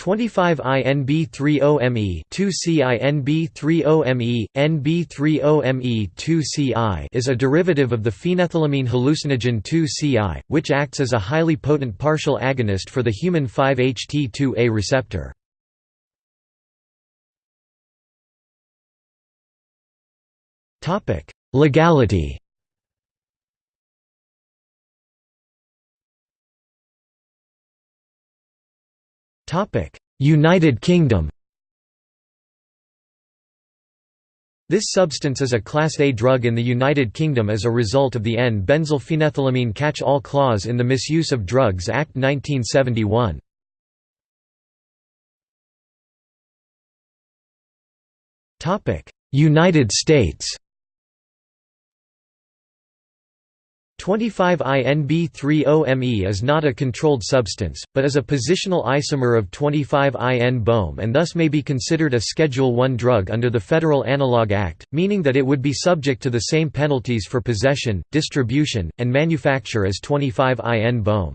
25I-NB3OMe 2-CINB30ME, NB3OMe 2C-I is a derivative of the phenethylamine hallucinogen 2C-I, which acts as a highly potent partial agonist for the human 5-HT2A receptor. Legality United Kingdom This substance is a Class A drug in the United Kingdom as a result of the N-benzylphenethylamine catch-all clause in the Misuse of Drugs Act 1971. United States 25I-NB3OMe is not a controlled substance, but is a positional isomer of 25I-NBOMe and thus may be considered a Schedule I drug under the Federal Analog Act, meaning that it would be subject to the same penalties for possession, distribution, and manufacture as 25I-NBOMe.